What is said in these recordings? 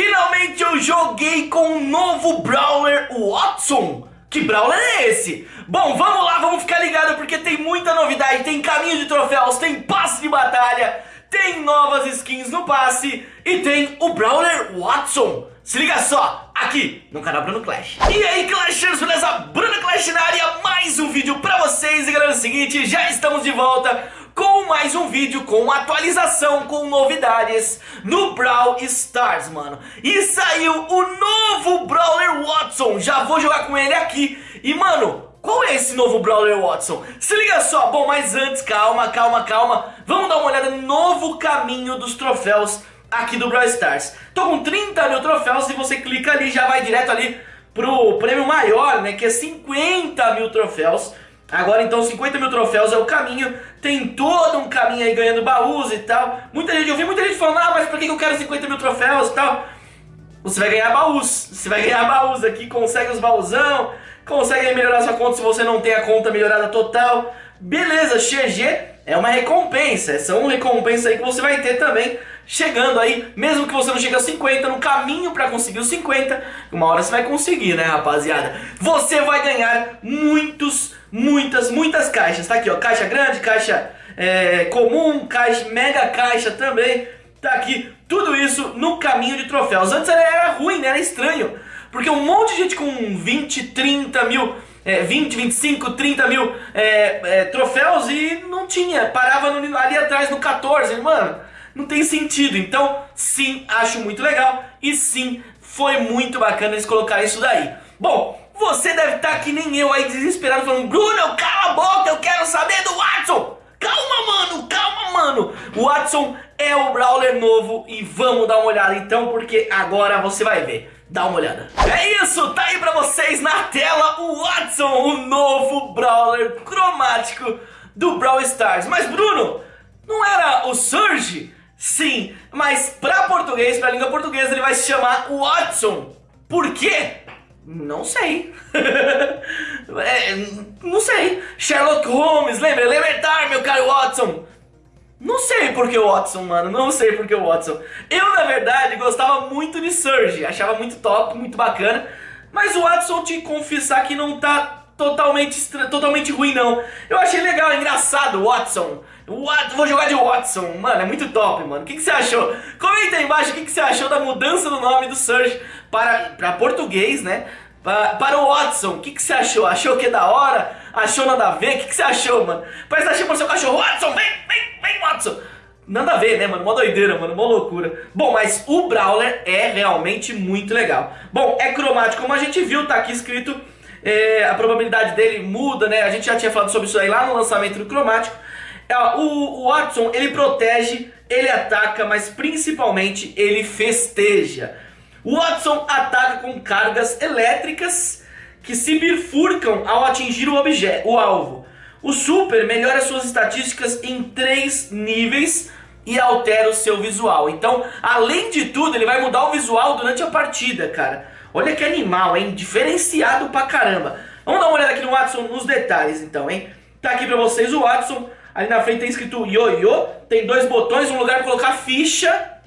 finalmente eu joguei com o novo Brawler Watson. Que Brawler é esse? Bom, vamos lá, vamos ficar ligado porque tem muita novidade. Tem caminho de troféus, tem passe de batalha, tem novas skins no passe e tem o Brawler Watson. Se liga só, aqui no canal Bruno Clash. E aí, Clashers, beleza? Bruno Clash na área, mais um vídeo pra vocês. E galera, é o seguinte, já estamos de volta com mais um vídeo com atualização, com novidades no Brawl Stars, mano. E saiu o novo Brawler Watson, já vou jogar com ele aqui. E, mano, qual é esse novo Brawler Watson? Se liga só, bom, mas antes, calma, calma, calma. Vamos dar uma olhada no novo caminho dos troféus aqui do Brawl Stars. Tô com 30 mil troféus, se você clica ali, já vai direto ali pro prêmio maior, né, que é 50 mil troféus. Agora então 50 mil troféus é o caminho, tem todo um caminho aí ganhando baús e tal. Muita gente, eu vi muita gente falando, ah, mas por que eu quero 50 mil troféus e tal? Você vai ganhar baús, você vai ganhar baús aqui, consegue os baúzão, consegue melhorar sua conta se você não tem a conta melhorada total. Beleza, XG é uma recompensa, são recompensas aí que você vai ter também chegando aí, mesmo que você não chegue a 50, no caminho para conseguir os 50, uma hora você vai conseguir, né, rapaziada? Você vai ganhar muitos, muitas, muitas caixas. Tá aqui, ó, caixa grande, caixa é, comum, caixa, mega caixa também. Tá aqui, tudo isso no caminho de troféus. Antes era ruim, né, era estranho, porque um monte de gente com 20, 30 mil... É, 20, 25, 30 mil é, é, troféus e não tinha, parava no, ali atrás no 14, mano não tem sentido. Então, sim, acho muito legal e sim, foi muito bacana eles colocarem isso daí. Bom, você deve estar que nem eu aí desesperado falando Bruno, cala a boca, eu quero saber do Watson. Calma, mano, calma, mano. O Watson é o Brawler novo e vamos dar uma olhada então, porque agora você vai ver. Dá uma olhada. É isso, tá aí pra vocês na tela o Watson, o novo Brawler cromático do Brawl Stars. Mas Bruno, não era o Surge? Sim, mas para português, para língua portuguesa, ele vai se chamar Watson. Por quê? Não sei. é, não sei. Sherlock Holmes, lembra? Elementar, meu caro Watson. Não sei por que o Watson, mano. Não sei por que o Watson. Eu, na verdade, gostava muito de Surge. Achava muito top, muito bacana. Mas o Watson, te confessar que não tá totalmente, totalmente ruim, não. Eu achei legal, engraçado, Watson. What? Vou jogar de Watson. Mano, é muito top, mano. O que, que você achou? Comenta aí embaixo o que, que você achou da mudança do nome do Surge para, para português, né? Para, para o Watson. O que, que você achou? Achou que é da hora? Achou nada a ver? O que, que você achou, mano? Parece que tá chamando seu cachorro. Watson, vem, vem, vem, Watson. Nada a ver, né, mano? Mó doideira, mano. Mó loucura. Bom, mas o Brawler é realmente muito legal. Bom, é cromático, como a gente viu, tá aqui escrito... É, a probabilidade dele muda, né? A gente já tinha falado sobre isso aí lá no lançamento do cromático. É, o, o Watson, ele protege, ele ataca, mas principalmente ele festeja. O Watson ataca com cargas elétricas que se bifurcam ao atingir o, objeto, o alvo. O Super melhora suas estatísticas em três níveis e altera o seu visual. Então, além de tudo, ele vai mudar o visual durante a partida, cara. Olha que animal, hein? Diferenciado pra caramba. Vamos dar uma olhada aqui no Watson nos detalhes, então, hein? Tá aqui pra vocês o Watson Ali na frente tem escrito ioiô, tem dois botões, um lugar para colocar ficha.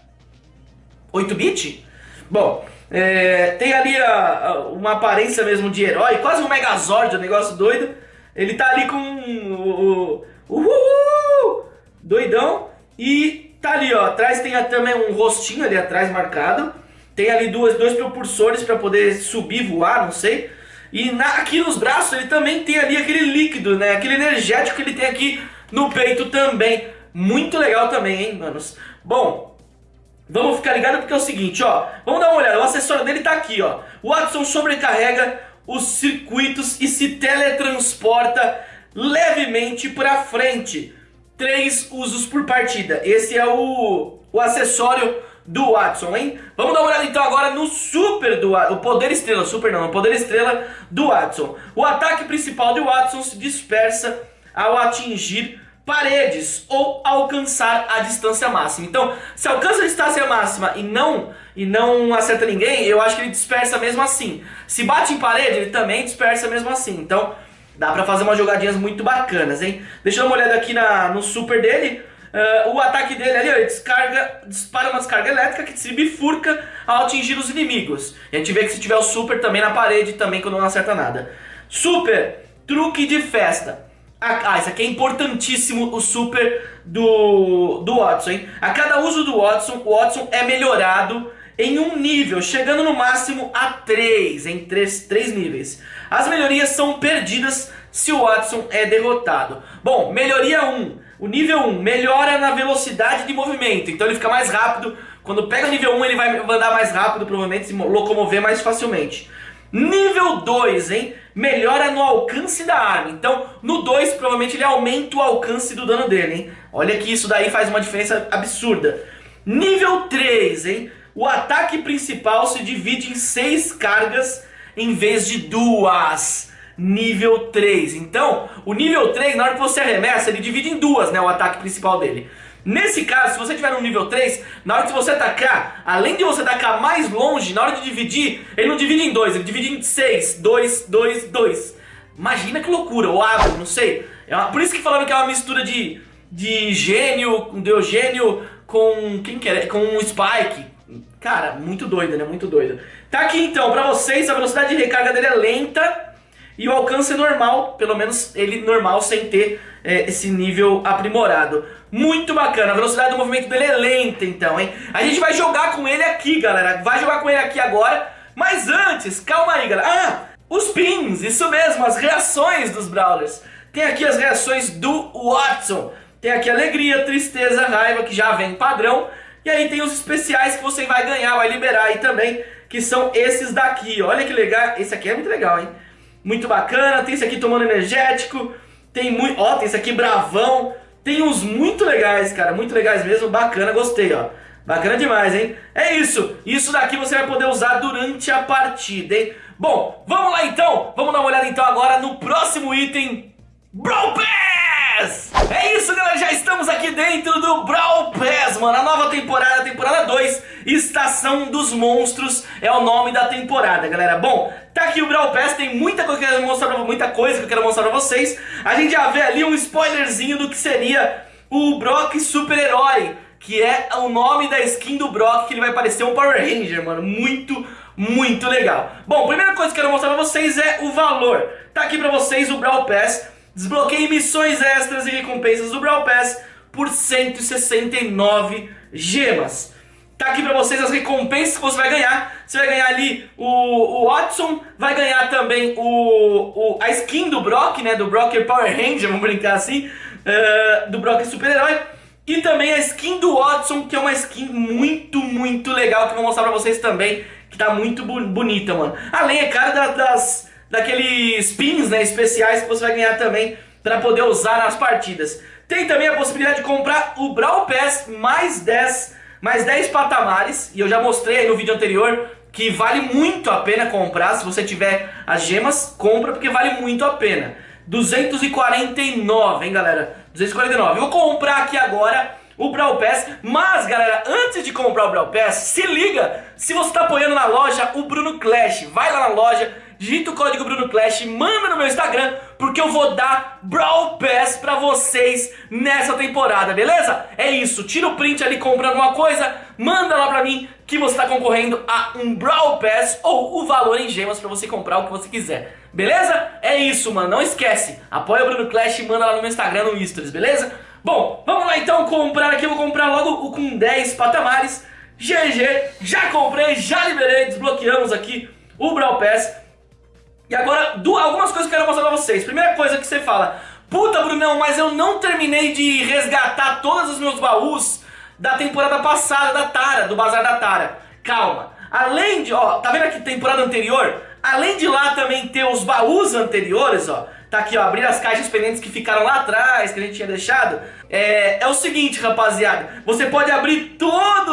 8-bit? Bom, é, tem ali a, a, uma aparência mesmo de herói, quase um Megazord, um negócio doido. Ele tá ali com o, o, doidão. E tá ali, ó, atrás tem também um rostinho ali atrás marcado. Tem ali duas, dois propulsores para poder subir, voar, não sei. E na, aqui nos braços ele também tem ali aquele líquido, né? Aquele energético que ele tem aqui no peito também. Muito legal também, hein, manos? Bom, vamos ficar ligado porque é o seguinte, ó. Vamos dar uma olhada, o acessório dele tá aqui, ó. O Watson sobrecarrega os circuitos e se teletransporta levemente para frente. Três usos por partida. Esse é o, o acessório do Watson, hein? Vamos dar uma olhada então agora no super do o poder estrela, super não, o poder estrela do Watson. O ataque principal do Watson se dispersa ao atingir paredes ou alcançar a distância máxima. Então, se alcança a distância máxima e não e não acerta ninguém, eu acho que ele dispersa mesmo assim. Se bate em parede, ele também dispersa mesmo assim. Então, dá pra fazer umas jogadinhas muito bacanas, hein? Deixa eu dar uma olhada aqui na, no super dele. Uh, o ataque dele ali, ó, ele descarga, dispara uma descarga elétrica que se bifurca ao atingir os inimigos. E a gente vê que se tiver o super também na parede, também quando não acerta nada. Super, truque de festa. Ah, isso aqui é importantíssimo, o super do, do Watson, hein? A cada uso do Watson, o Watson é melhorado em um nível, chegando no máximo a 3, em 3, 3 níveis. As melhorias são perdidas se o Watson é derrotado. Bom, melhoria 1. O nível 1 melhora na velocidade de movimento, então ele fica mais rápido. Quando pega o nível 1 ele vai andar mais rápido, provavelmente se locomover mais facilmente. Nível 2, hein? Melhora no alcance da arma. Então, no 2, provavelmente ele aumenta o alcance do dano dele, hein? Olha que isso daí faz uma diferença absurda. Nível 3, hein? O ataque principal se divide em 6 cargas em vez de duas. Nível 3. Então, o nível 3, na hora que você arremessa, ele divide em duas, né? O ataque principal dele. Nesse caso, se você tiver no nível 3, na hora que você atacar, além de você atacar mais longe, na hora de dividir, ele não divide em dois, ele divide em 6, 2, 2, 2. Imagina que loucura, ou água, não sei. É uma, por isso que falaram que é uma mistura de, de gênio, de Eugênio com quem que é? Com um Spike. Cara, muito doido, né? Muito doido. Tá aqui então, pra vocês, a velocidade de recarga dele é lenta e o alcance normal, pelo menos ele normal sem ter é, esse nível aprimorado. Muito bacana, a velocidade do movimento dele é lenta então, hein? A gente vai jogar com ele aqui, galera. Vai jogar com ele aqui agora, mas antes, calma aí, galera. Ah, os pins, isso mesmo, as reações dos Brawlers. Tem aqui as reações do Watson. Tem aqui alegria, tristeza, raiva, que já vem padrão. E aí tem os especiais que você vai ganhar, vai liberar aí também, que são esses daqui. Olha que legal, esse aqui é muito legal, hein? Muito bacana, tem esse aqui tomando energético, tem muito, ó, tem esse aqui bravão, tem uns muito legais, cara, muito legais mesmo, bacana, gostei, ó. Bacana demais, hein? É isso, isso daqui você vai poder usar durante a partida, hein? Bom, vamos lá então, vamos dar uma olhada então agora no próximo item, Brawl Pass! É isso, galera, já estamos aqui dentro do Brawl Pass, mano. A nova temporada, temporada 2, Estação dos Monstros, é o nome da temporada, galera. Bom, tá aqui o Brawl Pass, tem muita coisa que eu quero mostrar pra, muita coisa que eu quero mostrar pra vocês. A gente já vê ali um spoilerzinho do que seria o Brock Super-Herói, que é o nome da skin do Brock, que ele vai parecer um Power Ranger, mano. Muito, muito legal. Bom, primeira coisa que eu quero mostrar pra vocês é o valor. Tá aqui pra vocês o Brawl Pass Desbloqueie missões extras e recompensas do Brawl Pass por 169 gemas. Tá aqui pra vocês as recompensas que você vai ganhar. Você vai ganhar ali o, o Watson, vai ganhar também o, o, a skin do Brock, né? Do Brock Power Ranger, vamos brincar assim. Uh, do Brock Super-Herói. E também a skin do Watson, que é uma skin muito, muito legal, que eu vou mostrar pra vocês também, que tá muito bonita, mano. Além, é claro, das daqueles pins né, especiais que você vai ganhar também para poder usar nas partidas. Tem também a possibilidade de comprar o Brawl Pass mais 10, mais 10 patamares, e eu já mostrei aí no vídeo anterior que vale muito a pena comprar, se você tiver as gemas, compra porque vale muito a pena. 249, hein galera? 249. Eu vou comprar aqui agora o Brawl Pass, mas galera, antes de comprar o Brawl Pass, se liga, se você está apoiando na loja, o Bruno Clash, vai lá na loja, digita o código Bruno Clash, manda no meu Instagram, porque eu vou dar Brawl Pass pra vocês nessa temporada, beleza? É isso, tira o print ali comprando alguma coisa, manda lá pra mim que você tá concorrendo a um Brawl Pass ou o valor em gemas pra você comprar o que você quiser, beleza? É isso, mano, não esquece, apoia o Bruno Clash e manda lá no meu Instagram, no Stories, beleza? Bom, vamos lá então comprar aqui, eu vou comprar logo o com 10 patamares, GG, já comprei, já liberei, desbloqueamos aqui o Brawl Pass e agora, algumas coisas que eu quero mostrar pra vocês. Primeira coisa que você fala, puta Brunão, mas eu não terminei de resgatar todos os meus baús da temporada passada da Tara, do Bazar da Tara. Calma. Além de, ó, tá vendo aqui temporada anterior? Além de lá também ter os baús anteriores, ó. Tá aqui, ó, abrir as caixas pendentes que ficaram lá atrás, que a gente tinha deixado. É, é o seguinte, rapaziada. Você pode abrir todos os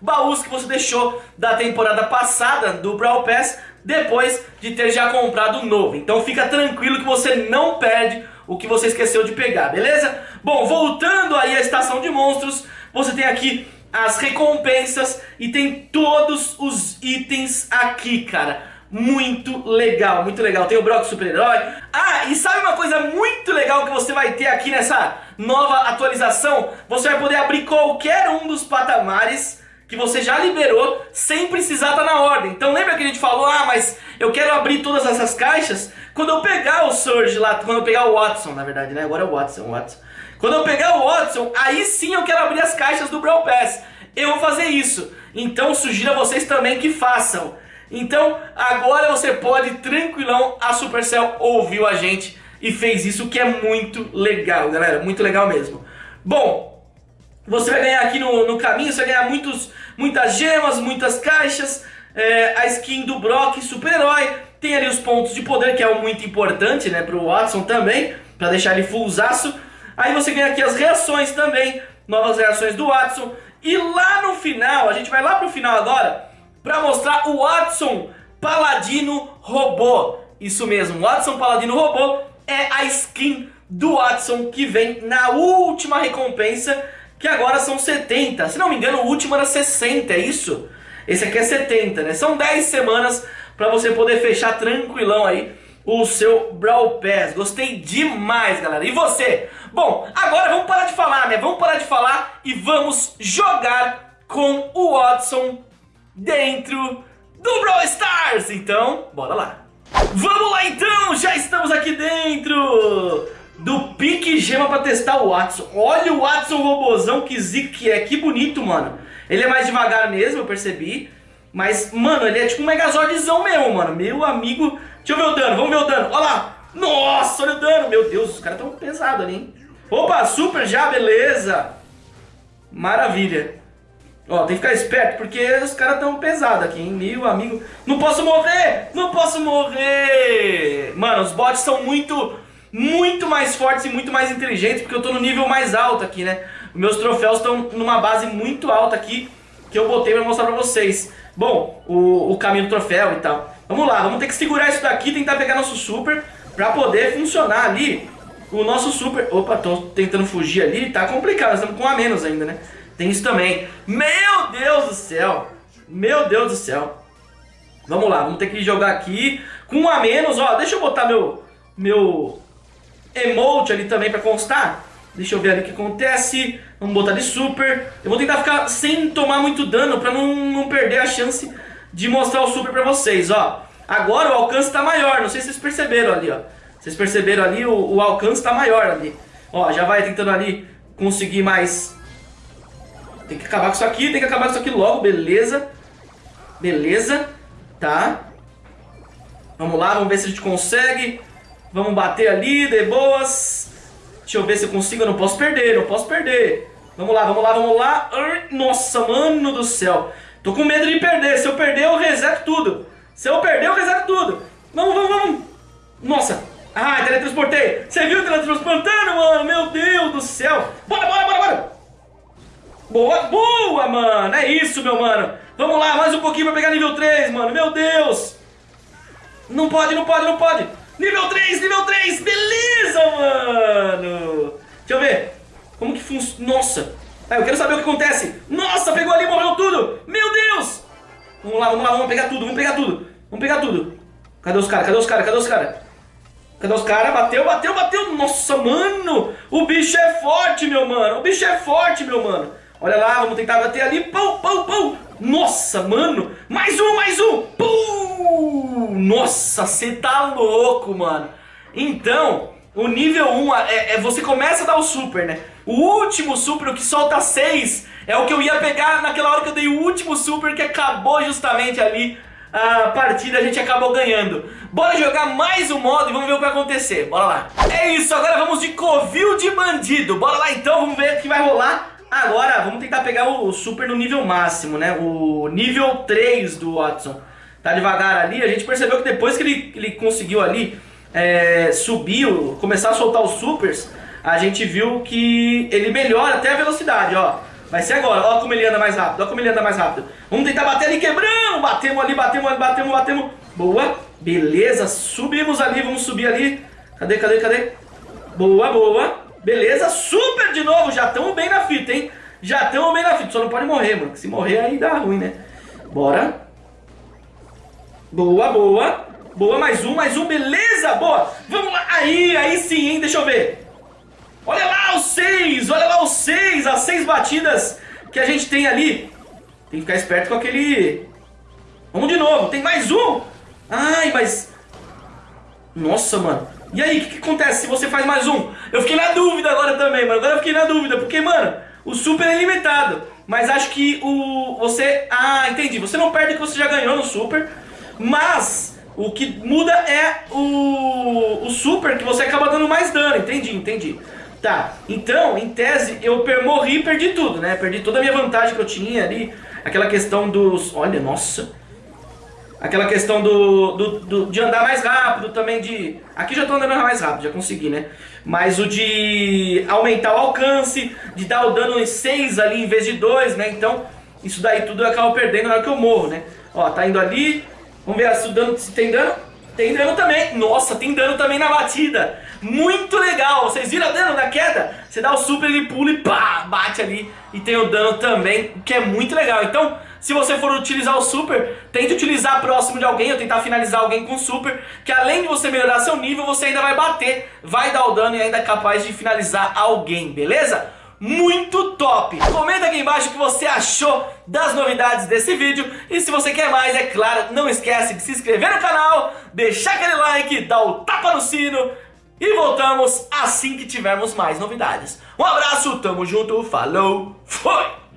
baús que você deixou da temporada passada do Brawl Pass depois de ter já comprado novo. Então fica tranquilo que você não perde o que você esqueceu de pegar, beleza? Bom, voltando aí à estação de monstros, você tem aqui as recompensas e tem todos os itens aqui, cara. muito legal, muito legal. Tem o Brock super-herói. Ah, e sabe uma coisa muito legal que você vai ter aqui nessa nova atualização? Você vai poder abrir qualquer um dos patamares que você já liberou sem precisar estar tá na ordem. Então lembra que a gente falou, ah, mas eu quero abrir todas essas caixas quando eu pegar o Surge lá, quando eu pegar o Watson, na verdade, né? Agora é o Watson, o Watson. Quando eu pegar o Watson, aí sim eu quero abrir as caixas do Brawl Pass. Eu vou fazer isso. Então sugiro a vocês também que façam. Então agora você pode tranquilão, a Supercell ouviu a gente e fez isso que é muito legal, galera, muito legal mesmo. Bom, você vai ganhar aqui no, no caminho, você vai ganhar muitos, muitas gemas, muitas caixas, é, a skin do Brock, super-herói, tem ali os pontos de poder, que é muito importante, né, pro Watson também, pra deixar ele fullzaço. Aí você ganha aqui as reações também, novas reações do Watson. E lá no final, a gente vai lá pro final agora, para mostrar o Watson Paladino Robô. Isso mesmo, Watson Paladino Robô é a skin do Watson que vem na última recompensa, que agora são 70. Se não me engano, o último era 60, é isso? Esse aqui é 70, né? São 10 semanas para você poder fechar tranquilão aí o seu Brawl Pass. Gostei demais, galera. E você? Bom, agora vamos parar de falar, né? Vamos parar de falar e vamos jogar com o Watson dentro do Brawl Stars. Então, bora lá. Vamos lá então, já estamos aqui dentro do Pique Gema para testar o Watson. Olha o Watson robozão que zica que é, que bonito, mano. Ele é mais devagar mesmo, eu percebi. Mas, mano, ele é tipo um Megazordzão mesmo, mano. Meu amigo... Deixa eu ver o dano, vamos ver o dano. Olha lá. Nossa, olha o dano. Meu Deus, os caras tão pesados ali, hein. Opa, super já, beleza. Maravilha. Ó, tem que ficar esperto, porque os caras tão pesados aqui, hein? Meu amigo. Não posso morrer! Não posso morrer! Mano, os bots são muito, muito mais fortes e muito mais inteligentes, porque eu tô no nível mais alto aqui, né? Meus troféus estão numa base muito alta aqui, que eu botei pra mostrar pra vocês. Bom, o, o caminho do troféu e tal. Vamos lá, vamos ter que segurar isso daqui, tentar pegar nosso super, pra poder funcionar ali o nosso super... Opa, tô tentando fugir ali, tá complicado, nós estamos com um a menos ainda, né? Tem isso também. Meu Deus do céu. Meu Deus do céu. Vamos lá, vamos ter que jogar aqui com um a menos. Ó, deixa eu botar meu, meu emote ali também pra constar. Deixa eu ver ali o que acontece. Vamos botar de super. Eu vou tentar ficar sem tomar muito dano pra não, não perder a chance de mostrar o super pra vocês, ó. Agora o alcance tá maior, não sei se vocês perceberam ali, ó. Vocês perceberam ali, o, o alcance tá maior ali. Ó, já vai tentando ali conseguir mais tem que acabar com isso aqui, tem que acabar com isso aqui logo, beleza. Beleza, tá. Vamos lá, vamos ver se a gente consegue. Vamos bater ali, de boas. Deixa eu ver se eu consigo, eu não posso perder, não posso perder. Vamos lá, vamos lá, vamos lá. Nossa, mano do céu. Tô com medo de perder, se eu perder eu reseto tudo. Se eu perder eu reseto tudo. Vamos, vamos, vamos. Nossa. Ah, teletransportei. Você viu teletransportando, mano? Meu Deus do céu. Bora, bora, bora, bora. Boa, boa, mano. É isso, meu mano. Vamos lá, mais um pouquinho pra pegar nível 3, mano. Meu Deus. Não pode, não pode, não pode. Nível 3, nível 3. Beleza, mano. Deixa eu ver. Como que funciona? Nossa. Ah, eu quero saber o que acontece. Nossa, pegou ali, morreu tudo. Meu Deus. Vamos lá, vamos lá, vamos pegar tudo, vamos pegar tudo. Vamos pegar tudo. Cadê os caras? Cadê os caras? Cadê os caras? Cadê os caras? Bateu, bateu, bateu. Nossa, mano. O bicho é forte, meu mano. O bicho é forte, meu mano. Olha lá, vamos tentar bater ali. Pum, pum, pum. Nossa, mano. Mais um, mais um. Pum. Nossa, você tá louco, mano. Então, o nível 1 é, é, você começa a dar o super, né? O último super, o que solta 6, é o que eu ia pegar naquela hora que eu dei o último super, que acabou justamente ali a partida, a gente acabou ganhando. Bora jogar mais um modo e vamos ver o que vai acontecer. Bora lá. É isso, agora vamos de covil de bandido. Bora lá então, vamos ver o que vai rolar. Agora, vamos tentar pegar o super no nível máximo, né? O nível 3 do Watson. Tá devagar ali, a gente percebeu que depois que ele, ele conseguiu ali é, subir, começar a soltar os supers, a gente viu que ele melhora até a velocidade, ó. Vai ser agora, ó como ele anda mais rápido, ó como ele anda mais rápido. Vamos tentar bater ali, quebramos, batemos ali, batemos ali, batemos, batemos. Boa, beleza, subimos ali, vamos subir ali. Cadê, cadê, cadê? Boa, boa. Beleza, super de novo, já estamos bem na fita, hein? Já estamos bem na fita, só não pode morrer, mano, se morrer aí dá ruim, né? Bora. Boa, boa. Boa, mais um, mais um, beleza, boa. Vamos lá, aí, aí sim, hein, deixa eu ver. Olha lá os seis, olha lá os seis, as seis batidas que a gente tem ali. Tem que ficar esperto com aquele... Vamos de novo, tem mais um. Ai, mas... Nossa, mano. E aí, o que, que, acontece se você faz mais um? Eu fiquei na dúvida agora também, mano. Agora eu fiquei na dúvida, porque, mano, o super é limitado. Mas acho que o... Você... Ah, entendi. Você não perde o que você já ganhou no super. Mas o que muda é o, o super que você acaba dando mais dano. Entendi, entendi. Tá, então, em tese, eu morri e perdi tudo, né? Perdi toda a minha vantagem que eu tinha ali. Aquela questão dos... Olha, nossa... Aquela questão do, do, do, de andar mais rápido também, de... Aqui já tô andando mais rápido, já consegui, né? Mas o de aumentar o alcance, de dar o dano em 6 ali em vez de 2, né? Então, isso daí tudo eu acabo perdendo na hora que eu morro, né? Ó, tá indo ali. Vamos ver se, o dano, se tem dano. Tem dano também. Nossa, tem dano também na batida. Muito legal. Vocês viram o dano na queda? Você dá o super, ele pula e pá, bate ali. E tem o dano também, que é muito legal. Então, se você for utilizar o super, tente utilizar próximo de alguém, ou tentar finalizar alguém com super, que além de você melhorar seu nível, você ainda vai bater, vai dar o dano e ainda é capaz de finalizar alguém, beleza? Muito top. Comenta aqui embaixo o que você achou das novidades desse vídeo. E se você quer mais, é claro, não esquece de se inscrever no canal, deixar aquele like, dar o tapa no sino. E voltamos assim que tivermos mais novidades. Um abraço, tamo junto, falou, foi!